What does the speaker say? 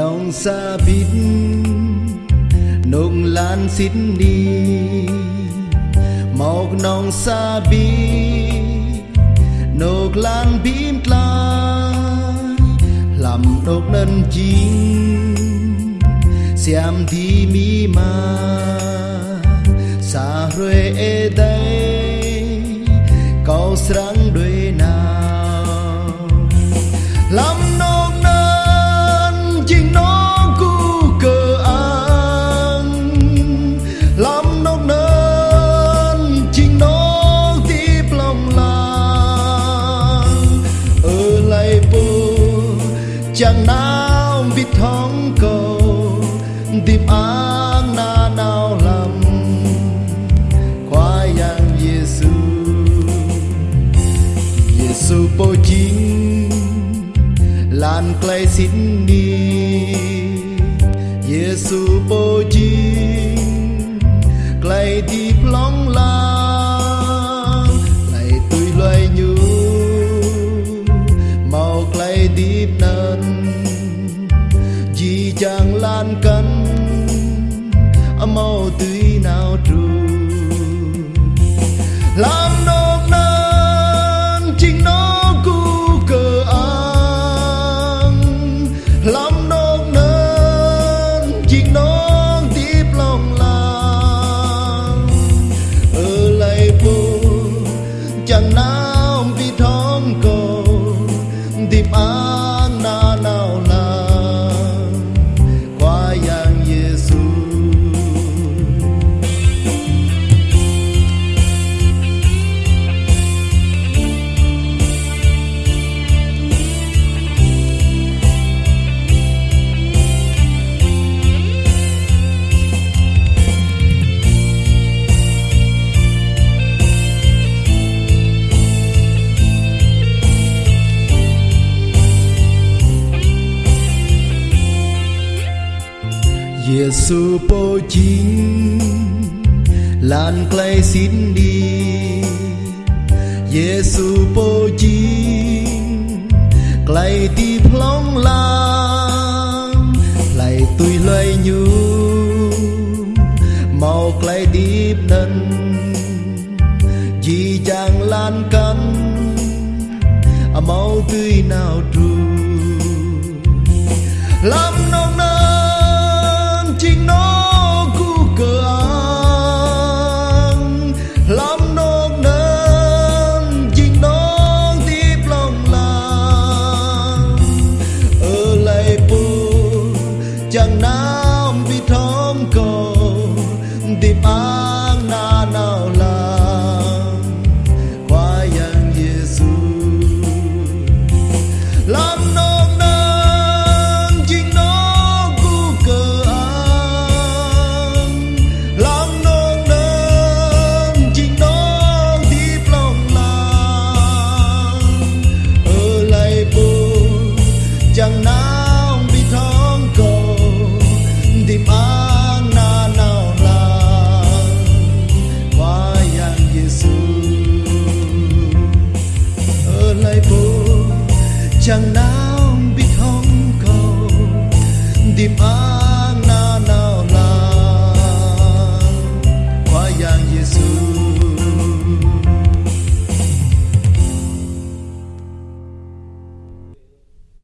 នងសាប៊ីតនងឡានស៊ីដនីមកនងសាប៊ីនងឡានប៊ីមក្លាយលំដកនិនជីងសៀមទីមីម៉ាសារឿអេដេកោស្រា tìm áng na nào lầm khoa yang Giêsu Giêsu bố chính, lan clay xin đi Giêsu bố chính, clay plong lang. Lại tươi loay nhu màu clay đi nần màu tươi nào tru Giêsu po chính lan clay xin đi. Giêsu po chính clay đi plong lam, lại tui loay nhu. Màu clay deep nân chỉ chàng lan cân à máu tươi nào trù. Lắm nào chẳng nào biết hong cầu. Tìm an na nào là qua giang Giêsu